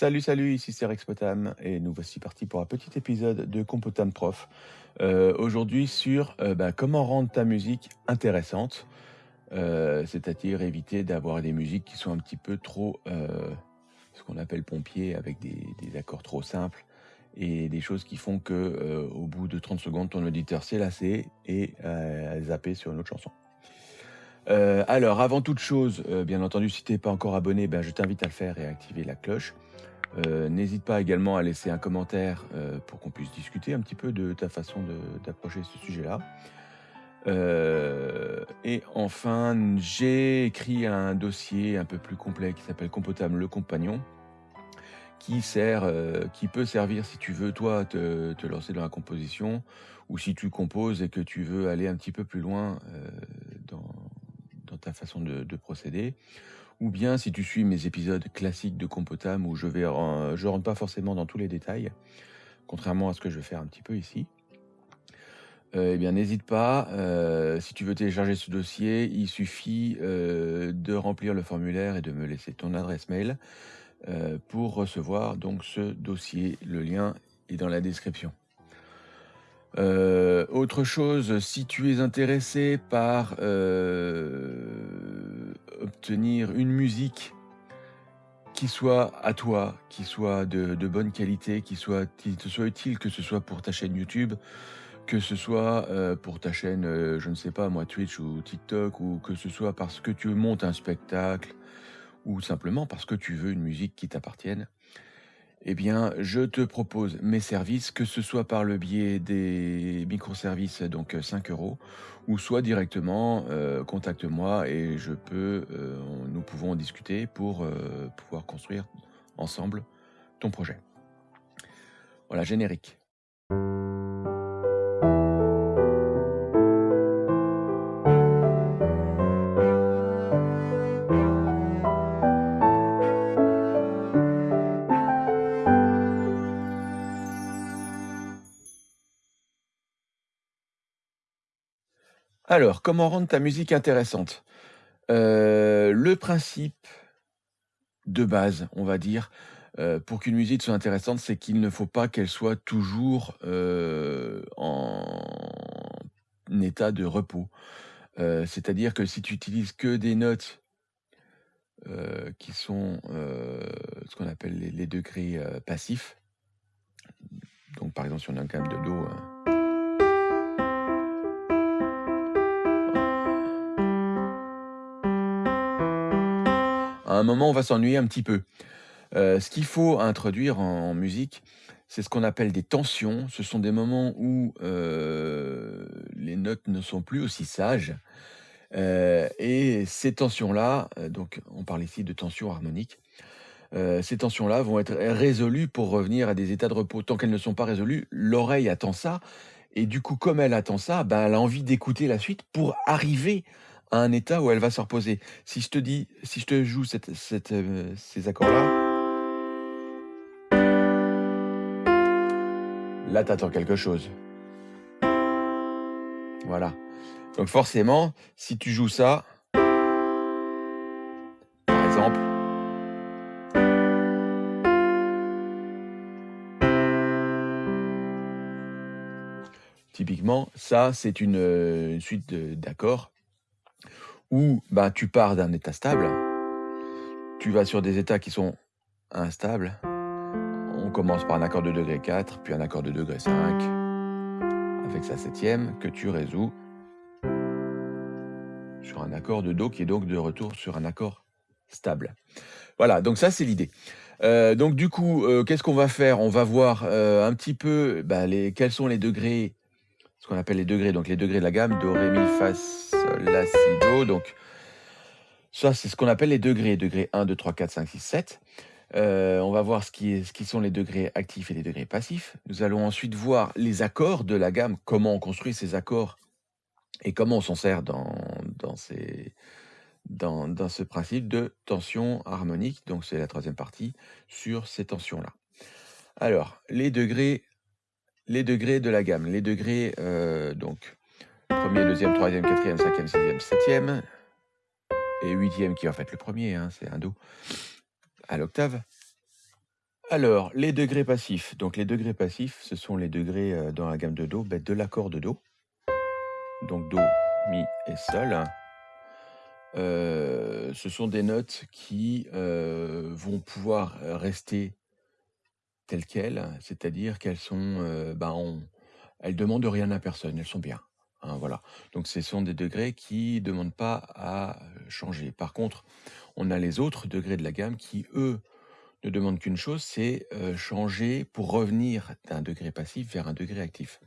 Salut, salut, ici c'est Rex Potam et nous voici partis pour un petit épisode de Compotam Prof. Euh, aujourd'hui sur euh, bah, comment rendre ta musique intéressante, euh, c'est-à-dire éviter d'avoir des musiques qui sont un petit peu trop, ce qu'on appelle pompiers, avec des, accords trop simples et des choses qui font que au bout de 30 secondes, ton auditeur s'est lassé et a zappé sur une autre chanson. Alors, avant toute chose, bien entendu, si tu n'es pas encore abonné, ben, je t'invite à le faire et à activer la cloche. Euh, n'hésite pas également à laisser un commentaire pour qu'on puisse discuter un petit peu de ta façon d'approcher ce sujet-là. et enfin, j'ai écrit un dossier un peu plus complet qui s'appelle Compotable le compagnon, qui sert, qui peut servir si tu veux toi te, lancer dans la composition, ou si tu composes et que tu veux aller un petit peu plus loin dans ta façon de, procéder. Ou bien si tu suis mes épisodes classiques de Compotam où je vais rentre pas forcément dans tous les détails, contrairement à ce que je vais faire un petit peu ici. Euh, eh bien, n'hésite pas. Euh, si tu veux télécharger ce dossier, il suffit euh, de remplir le formulaire et de me laisser ton adresse mail pour recevoir donc ce dossier. Le lien est dans la description. Autre chose, si tu es intéressé par euh, obtenir une musique qui soit à toi, qui soit de, bonne qualité, qui, soit, qui te soit utile, que ce soit pour ta chaîne YouTube, que ce soit euh, pour ta chaîne, je ne sais pas moi, Twitch ou TikTok, ou que ce soit parce que tu montes un spectacle, ou simplement parce que tu veux une musique qui t'appartienne, eh bien, je te propose mes services, que ce soit par le biais des microservices, donc 5 euros, ou soit directement, euh, contacte-moi et euh, nous pouvons discuter pour euh, pouvoir construire ensemble ton projet. Voilà, générique. Alors, comment rendre ta musique intéressante? Euh, Le principe de base, on va dire, euh, pour qu'une musique soit intéressante, c'est qu'il ne faut pas qu'elle soit toujours euh, en état de repos. C'est-à-dire que si tu utilises que des notes qui sont ce qu'on appelle les, degrés passifs, donc par exemple si on a un gamme de Do, hein, un moment, on va s'ennuyer un petit peu. Euh, ce qu'il faut introduire en, musique, c'est ce qu'on appelle des tensions. Ce sont des moments où euh, les notes ne sont plus aussi sages. Euh, et ces tensions-là, donc on parle ici de tensions harmoniques, ces tensions-là vont être résolues pour revenir à des états de repos. Tant qu'elles ne sont pas résolues, l'oreille attend ça. Et du coup, comme elle attend ça, ben, elle a envie d'écouter la suite pour arriver un état où elle va se reposer. Si je te dis, si je te joue euh, ces accords-là, là, tu attends quelque chose. Voilà. Donc forcément, si tu joues ça, par exemple, typiquement, ça, c'est une, euh, une suite d'accords où bah, tu pars d'un état stable, tu vas sur des états qui sont instables. On commence par un accord de degré 4, puis un accord de degré 5, avec sa septième, que tu résous sur un accord de Do, qui est donc de retour sur un accord stable. Voilà, donc ça c'est l'idée. Euh, donc du coup, euh, qu'est-ce qu'on va faire? On va voir euh, un petit peu bah, quels sont les degrés ce qu'on appelle les degrés, donc les degrés de la gamme, Do, Ré, Mi, Fa, Sol, La, Si, Do. Donc, ça, c'est ce qu'on appelle les degrés, degrés 1, 2, 3, 4, 5, 6, 7. on va voir ce qui, est, ce qui, sont les degrés actifs et les degrés passifs. Nous allons ensuite voir les accords de la gamme, comment on construit ces accords et comment on s'en sert dans, dans, ces, dans, dans, ce principe de tension harmonique. Donc, c'est la troisième partie sur ces tensions-là. Alors, les degrés les degrés de la gamme. Les degrés, euh, donc, premier, deuxième, troisième, quatrième, cinquième, sixième, septième, et huitième qui est en fait le premier, hein, c'est un Do, à l'octave. Alors, les degrés passifs. Donc les degrés passifs, ce sont les degrés, heu, dans la gamme de Do, bah, de l'accord de Do. Donc Do, Mi et Sol. Heu, ce sont des notes qui, vont pouvoir, rester telles quelles, c'est-à-dire qu'elles sont, heu, ben, on elles demandent rien à personne, elles sont bien, hein, voilà. Donc ce sont des degrés qui demandent pas à, changer. Par contre, on a les autres degrés de la gamme qui, eux, ne demandent qu'une chose, c'est, heu, changer pour revenir d'un degré passif vers un degré actif.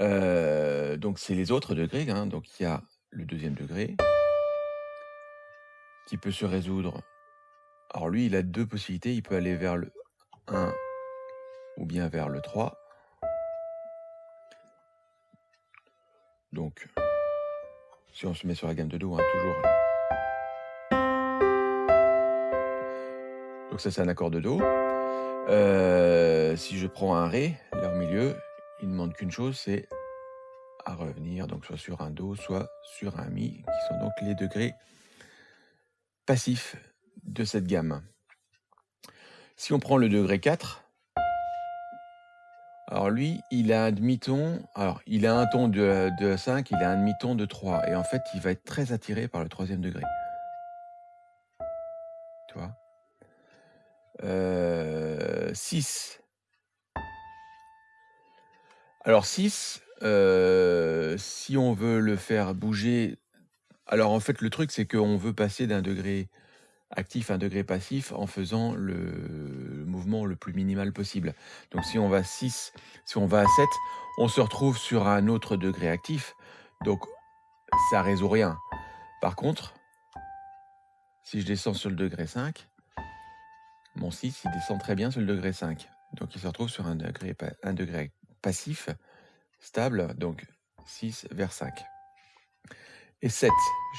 Heu, donc c'est les autres degrés, hein, donc il y a le deuxième degré qui peut se résoudre alors lui, il a 2 possibilités, il peut aller vers le 1 ou bien vers le 3. Donc, si on se met sur la gamme de Do, hein, toujours. Donc ça, c'est un accord de Do. Euh, si je prends un Ré, là au milieu, il ne demande qu'une chose, c'est à revenir, donc soit sur un Do, soit sur un Mi, qui sont donc les degrés passifs de cette gamme. Si on prend le degré 4, alors lui, il a un demi-ton, alors il a un ton de, de 5, il a un demi-ton de 3, et en fait, il va être très attiré par le troisième degré. Tu vois? Euh, 6. Alors 6, euh, si on veut le faire bouger, alors en fait le truc c'est qu'on veut passer d'un degré actif à un degré passif en faisant le mouvement le plus minimal possible. Donc si on va 6, si on va à 7, on se retrouve sur un autre degré actif. Donc ça résout rien. Par contre, si je descends sur le degré 5, mon 6 il descend très bien sur le degré 5. Donc il se retrouve sur un degré, un degré passif, stable, donc 6 vers 5. Et 7,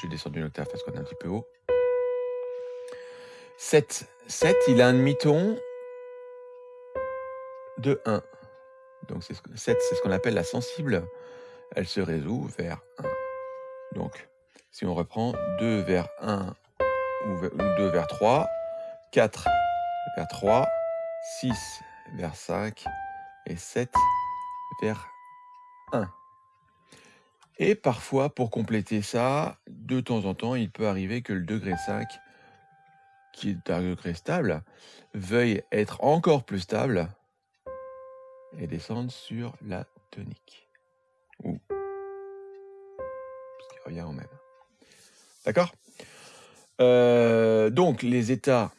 je descends d'une octave parce qu'on est un petit peu haut. 7. 7, il a un demi-ton de 1. Donc 7, c'est ce qu'on appelle la sensible. Elle se résout vers 1. Donc, si on reprend 2 vers 1 ou 2 vers 3, 4 vers 3, 6 vers 5 et 7 vers 1. Et parfois, pour compléter ça, de temps en temps, il peut arriver que le degré 5 qui est un degré stable, veuille être encore plus stable et descendre sur la tonique. Ou ce qui revient au même. D'accord? Euh, Donc, les états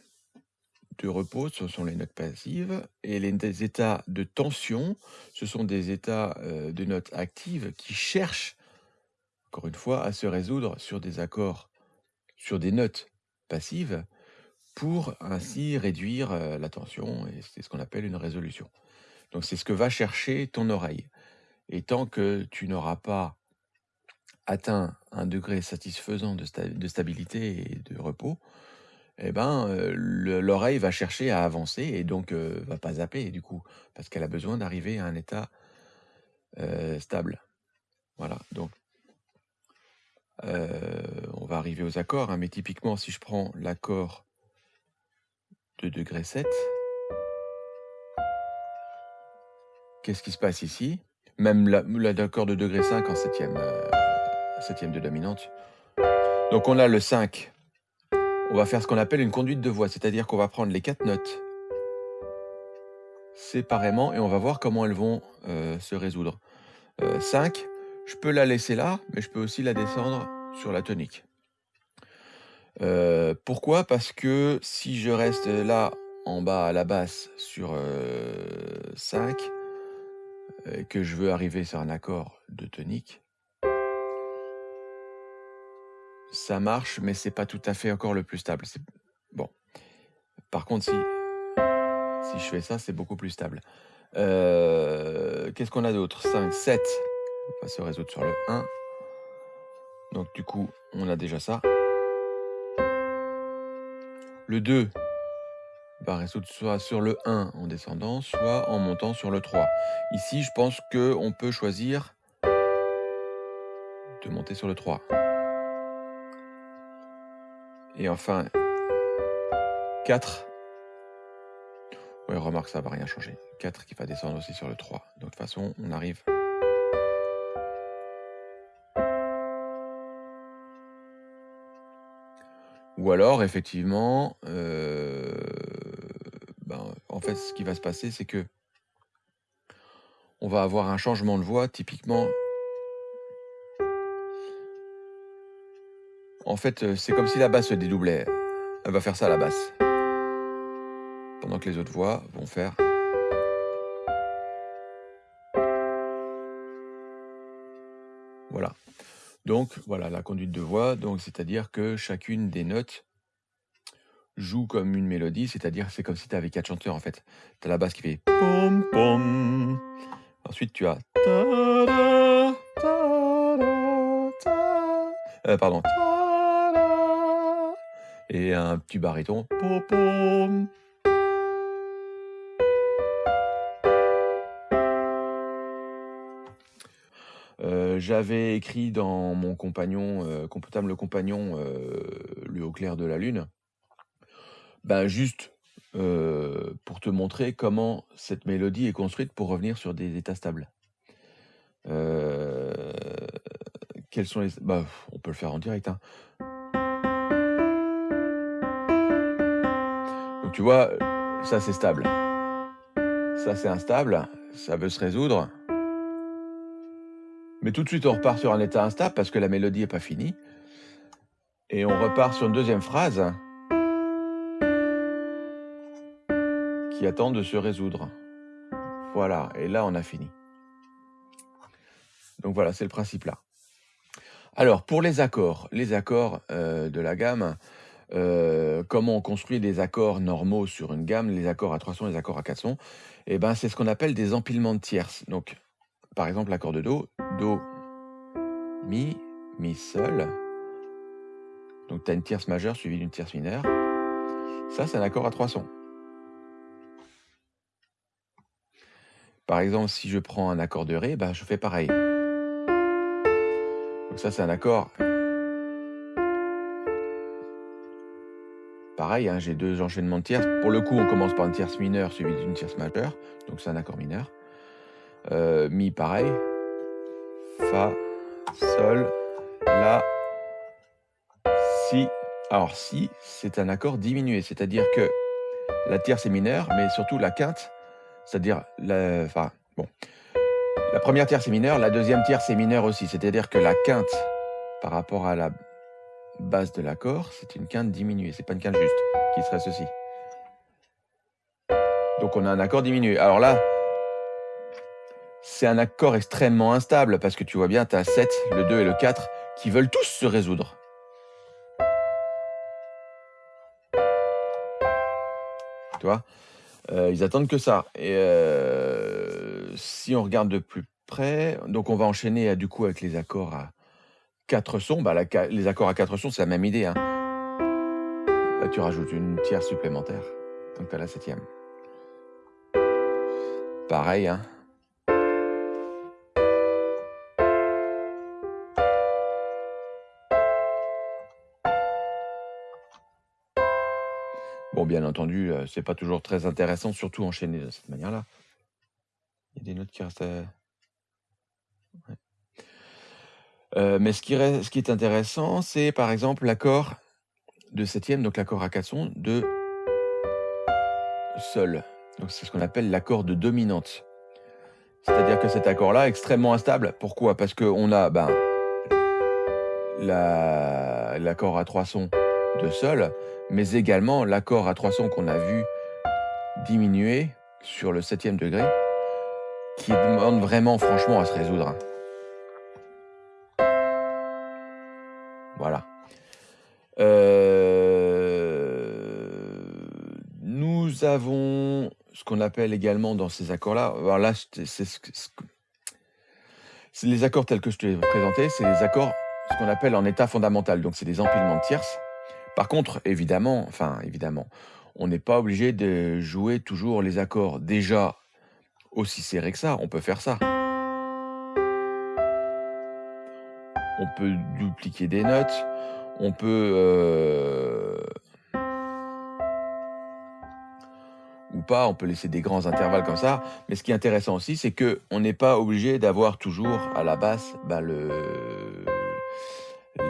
de repos, ce sont les notes passives, et les états de tension, ce sont des états euh, de notes actives qui cherchent, encore une fois, à se résoudre sur des accords, sur des notes passives, pour ainsi réduire la tension, et c'est ce qu'on appelle une résolution. Donc c'est ce que va chercher ton oreille. Et tant que tu n'auras pas atteint un degré satisfaisant de, stabilité et de repos, eh ben, l'oreille va chercher à avancer et donc va pas zapper du coup, parce qu'elle a besoin d'arriver à un état stable. Voilà, donc on va arriver aux accords, hein, mais typiquement si je prends l'accord de degré 7. Qu'est-ce qui se passe ici? Même l'accord de degré 5 en septième, euh, septième de dominante. Donc on a le 5. On va faire ce qu'on appelle une conduite de voix, c'est-à-dire qu'on va prendre les quatre notes séparément et on va voir comment elles vont euh, se résoudre. 5, euh, je peux la laisser là, mais je peux aussi la descendre sur la tonique. Euh, pourquoi? Parce que si je reste là, en bas à la basse sur, 5 et que je veux arriver sur un accord de tonique ça marche, mais c'est pas tout à fait encore le plus stable. bon. Par contre, si si je fais ça, c'est beaucoup plus stable. Euh, qu'est-ce qu'on a d'autre? 5, 7, on va se résoudre sur le 1. Donc du coup, on a déjà ça. Le 2 va résoudre soit sur le 1 en descendant, soit en montant sur le 3. Ici, je pense qu'on peut choisir de monter sur le 3. Et enfin, 4. Oui, remarque, ça va rien changer. 4 qui va descendre aussi sur le 3. De toute façon, on arrive. Ou alors, effectivement, euh, ben, en fait, ce qui va se passer, c'est que on va avoir un changement de voix, typiquement. En fait, euh, c'est comme si la basse se dédoublait. Elle va faire ça la basse. Pendant que les autres voix vont faire. Donc, voilà, la conduite de voix, donc c'est-à-dire que chacune des notes joue comme une mélodie, c'est-à-dire c'est comme si tu avais quatre chanteurs en fait. Tu as la basse qui fait pom pom. Ensuite, tu as euh, pardon. Et un petit baryton. Pom pom. J'avais écrit dans mon compagnon, euh, le compagnon, euh, le haut clair de la lune, ben juste euh, pour te montrer comment cette mélodie est construite pour revenir sur des états stables. quels sont les... Bah, on peut le faire en direct. Hein. Donc tu vois, ça c'est stable. Ça c'est instable, ça veut se résoudre. Mais tout de suite, on repart sur un état instable parce que la mélodie n'est pas finie. Et on repart sur une deuxième phrase qui attend de se résoudre. Voilà, et là, on a fini. Donc voilà, c'est le principe là. Alors, pour les accords, les accords euh, de la gamme, euh, comment on construit des accords normaux sur une gamme, les accords à trois sons, les accords à quatre sons, eh ben, c'est ce qu'on appelle des empilements de tierces. Donc, par exemple, l'accord de Do, Do, Mi, Mi seul. Donc tu as une tierce majeure suivie d'une tierce mineure. Ça, c'est un accord à trois sons. Par exemple, si je prends un accord de Ré, ben, je fais pareil. Donc ça, c'est un accord. Pareil, hein, j'ai deux enchaînements de tierces. Pour le coup, on commence par une tierce mineure suivie d'une tierce majeure. Donc c'est un accord mineur. Euh, mi, pareil. Fa, Sol, La, Si. Alors Si, c'est un accord diminué, c'est-à-dire que la tierce est mineure, mais surtout la quinte, c'est-à-dire la, enfin, bon, la première tierce est mineure, la deuxième tierce est mineure aussi, c'est-à-dire que la quinte par rapport à la base de l'accord, c'est une quinte diminuée, c'est pas une quinte juste, qui serait ceci. Donc on a un accord diminué. Alors là, c'est un accord extrêmement instable parce que tu vois bien, tu as 7, le 2 et le 4 qui veulent tous se résoudre. Tu vois? Euh, Ils attendent que ça. Et euh, si on regarde de plus près, donc on va enchaîner euh, du coup avec les accords à 4 sons. Bah, les accords à 4 sons, c'est la même idée. Hein. Là, tu rajoutes une tierce supplémentaire. Donc tu as la septième. Pareil, hein. Bien entendu, euh, c'est pas toujours très intéressant, surtout enchaîner de cette manière-là. Il y a des notes qui restent. Euh, euh, mais ce qui, reste, ce qui est intéressant, c'est par exemple l'accord de septième, donc l'accord à quatre sons, de sol. Donc c'est ce qu'on appelle l'accord de dominante. C'est-à-dire que cet accord-là est extrêmement instable. Pourquoi? Parce qu'on a ben, l'accord à trois sons de sol, mais également l'accord à trois sons qu'on a vu diminuer sur le septième degré, qui demande vraiment franchement à se résoudre. Voilà. Euh, nous avons ce qu'on appelle également dans ces accords-là, alors les accords tels que je te les ai présentés, c'est les accords, ce qu'on appelle en état fondamental. Donc c'est des empilements de tierces. Par contre, évidemment, enfin évidemment, on n'est pas obligé de jouer toujours les accords déjà aussi serrés que ça. On peut faire ça. On peut dupliquer des notes. On peut, euh, ou pas, on peut laisser des grands intervalles comme ça, mais ce qui est intéressant aussi, c'est qu'on n'est pas obligé d'avoir toujours à la basse bah, le,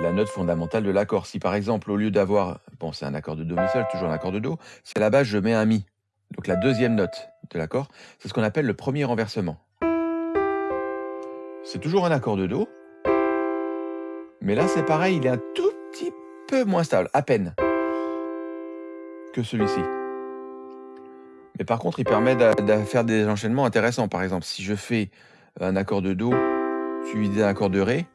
la note fondamentale de l'accord. Si par exemple, au lieu d'avoir, bon c'est un accord de Do mi sol, toujours un accord de Do, si à la base je mets un Mi, donc la deuxième note de l'accord, c'est ce qu'on appelle le premier renversement. C'est toujours un accord de Do, mais là c'est pareil, il est un tout petit peu moins stable, à peine, que celui-ci. Mais par contre, il permet de, faire des enchaînements intéressants. Par exemple, si je fais un accord de Do suivi d'un accord de Ré,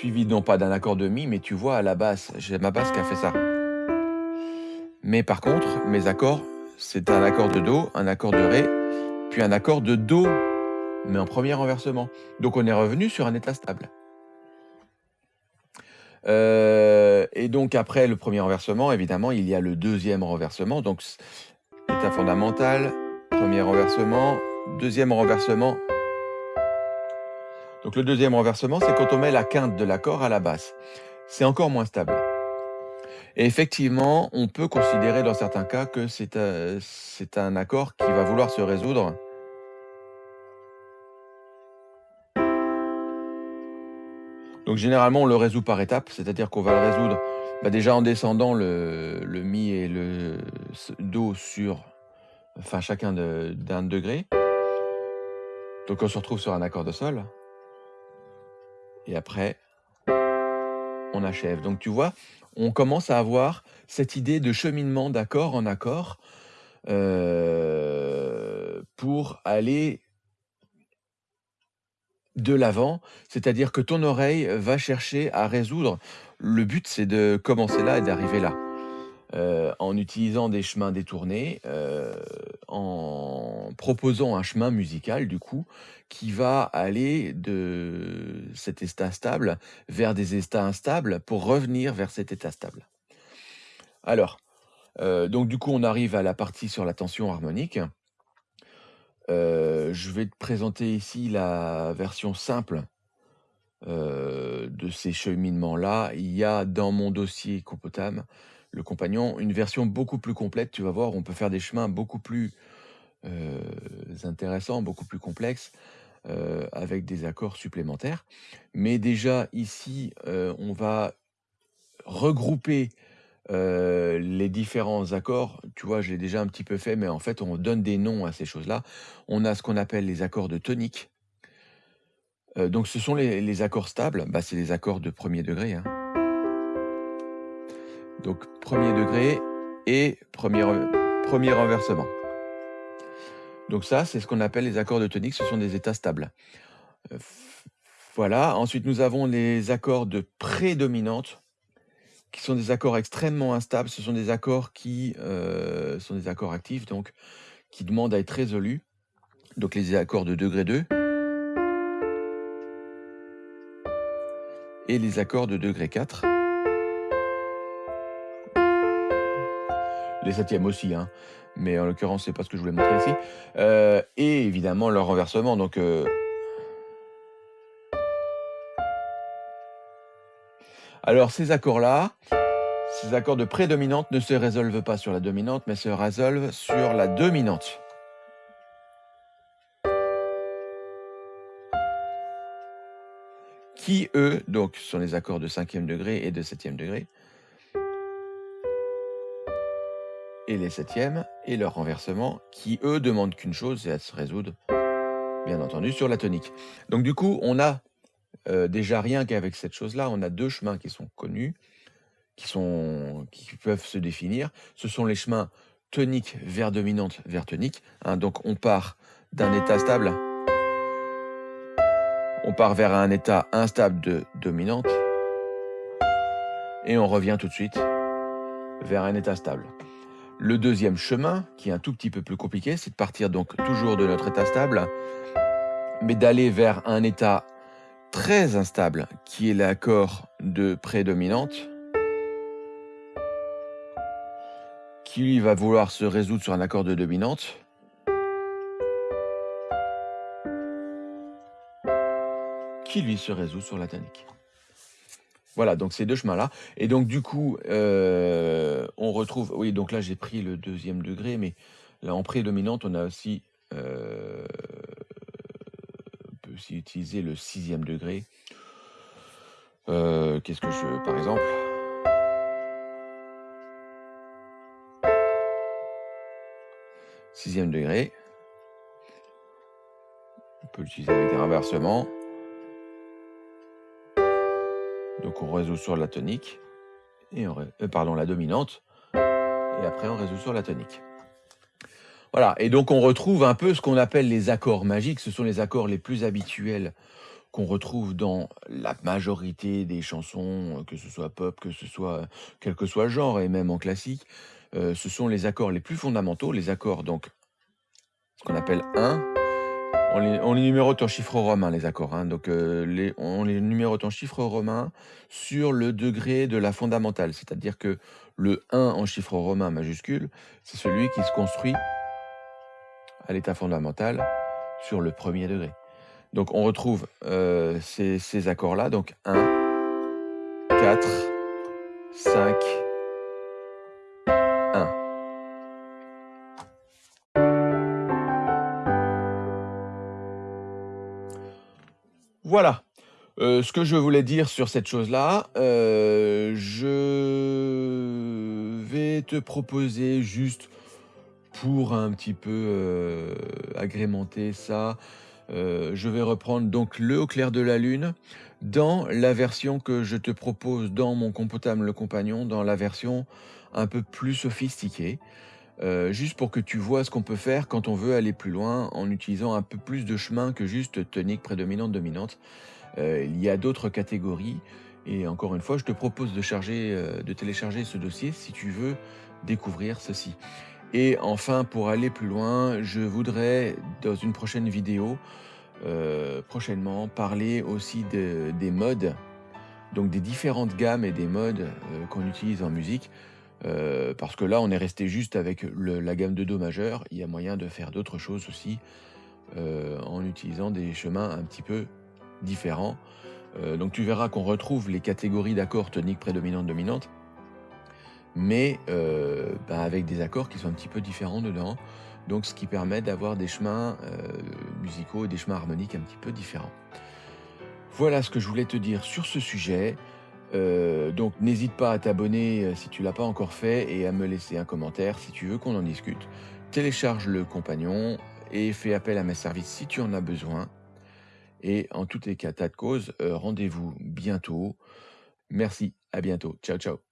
suivi non pas d'un accord de Mi, mais tu vois à la basse, j'ai ma basse qui a fait ça. Mais par contre, mes accords, c'est un accord de Do, un accord de Ré, puis un accord de Do, mais en premier renversement. Donc on est revenu sur un état stable. Euh, et donc après le premier renversement, évidemment, il y a le deuxième renversement. Donc état fondamental, premier renversement, deuxième renversement. Donc le deuxième renversement, c'est quand on met la quinte de l'accord à la basse. C'est encore moins stable. Et effectivement, on peut considérer dans certains cas que c'est un, un accord qui va vouloir se résoudre Donc généralement, on le résout par étapes, c'est-à-dire qu'on va le résoudre bah, déjà en descendant le, Mi et le Do sur enfin, chacun d'un degré. Donc on se retrouve sur un accord de Sol. Et après, on achève. Donc tu vois, on commence à avoir cette idée de cheminement d'accord en accord euh, pour aller de l'avant, c'est-à-dire que ton oreille va chercher à résoudre. Le but, c'est de commencer là et d'arriver là. Euh, en utilisant des chemins détournés, euh, en proposant un chemin musical, du coup, qui va aller de cet état stable vers des états instables pour revenir vers cet état stable. Alors, euh, donc du coup, on arrive à la partie sur la tension harmonique. Je vais te présenter ici la version simple de ces cheminements-là. Il y a dans mon dossier Compotam, le compagnon, une version beaucoup plus complète. Tu vas voir, on peut faire des chemins beaucoup plus euh, intéressants, beaucoup plus complexes, avec des accords supplémentaires. Mais déjà ici, on va regrouper euh, les différents accords, tu vois, je l'ai déjà un petit peu fait, mais en fait, on donne des noms à ces choses-là. On a ce qu'on appelle les accords de tonique. Euh, donc, ce sont les, accords stables. Bah, c'est les accords de premier degré. Hein. Donc, premier degré et premier, premier renversement. Donc ça, c'est ce qu'on appelle les accords de tonique. Ce sont des états stables. Euh, voilà. Ensuite, nous avons les accords de prédominante qui sont des accords extrêmement instables. Ce sont des accords qui euh, sont des accords actifs, donc qui demandent à être résolus. Donc les accords de degré 2 et les accords de degré 4. Les septièmes aussi, hein. mais en l'occurrence, c'est pas ce que je voulais montrer ici. Euh, et évidemment, leur renversement. Donc, euh, Alors ces accords-là, ces accords de prédominante ne se résolvent pas sur la dominante, mais se résolvent sur la dominante. Qui, eux, donc, sont les accords de cinquième degré et de septième degré? Et les septièmes, et leur renversement, qui, eux, demandent qu'une chose, c'est à se résoudre, bien entendu, sur la tonique. Donc du coup, on a euh, déjà, rien qu'avec cette chose-là, on a deux chemins qui sont connus, qui, peuvent se définir. Ce sont les chemins tonique vers dominante vers tonique. Donc on part d'un état stable, on part vers un état instable de dominante, et on revient tout de suite vers un état stable. Le deuxième chemin, qui est un tout petit peu plus compliqué, c'est de partir donc toujours de notre état stable, mais d'aller vers un état très instable, qui est l'accord de prédominante, qui lui va vouloir se résoudre sur un accord de dominante, qui lui se résout sur la tonique. Voilà, donc ces deux chemins-là et donc du coup, heu, on retrouve oui, donc là, j'ai pris le 2e degré, mais là, en prédominante, on a aussi, heu, on peut aussi utiliser le 6e degré. Heu, qu'est-ce que je par exemple? 6e degré. On peut l'utiliser avec des renversements. Donc on résout sur la tonique et on euh, pardon, la dominante et après on résout sur la tonique. Voilà et donc on retrouve un peu ce qu'on appelle les accords magiques. Ce sont les accords les plus habituels qu'on retrouve dans la majorité des chansons, que ce soit pop, que ce soit quel que soit le genre et même en classique. Heu, ce sont les accords les plus fondamentaux, les accords donc ce qu'on appelle 1 on les numérote en chiffres romains les accords, hein, donc les on les numérote en chiffres romains sur le degré de la fondamentale. C'est-à-dire que le 1 en chiffres romains majuscules, c'est celui qui se construit à l'état fondamental sur le 1er degré. Donc on retrouve, ces ces accords-là, donc 1, 4, 5 Voilà, heu, ce que je voulais dire sur cette chose-là, heu, je vais te proposer juste pour un petit peu, heu, agrémenter ça, je vais reprendre donc le Au clair de la lune dans la version que je te propose dans mon Compotable le Compagnon, dans la version un peu plus sophistiquée, heu, juste pour que tu vois ce qu'on peut faire quand on veut aller plus loin en utilisant un peu plus de chemins que juste tonique, prédominante, dominante. Heu, il y a d'autres catégories et encore une fois, je te propose de charger, heu, de télécharger ce dossier si tu veux découvrir ceci. Et enfin, pour aller plus loin, je voudrais dans une prochaine vidéo, prochainement, parler aussi de des modes, donc des différentes gammes et des modes, qu'on utilise en musique. Heu, parce que là, on est resté juste avec la gamme de do majeur. Il y a moyen de faire d'autres choses aussi, heu, en utilisant des chemins un petit peu différents. Heu, donc tu verras qu'on retrouve les catégories d'accords tonique, prédominante, dominante mais bah, avec des accords qui sont un petit peu différents dedans. Donc ce qui permet d'avoir des chemins, musicaux et des chemins harmoniques un petit peu différents. Voilà ce que je voulais te dire sur ce sujet. Heu, donc n'hésite pas à t'abonner, heu, si tu l'as pas encore fait et à me laisser un commentaire si tu veux qu'on en discute. Télécharge le Compagnon et fais appel à mes services si tu en as besoin et en tout état de cause, heu, rendez-vous bientôt. Merci, à bientôt. Ciao, ciao.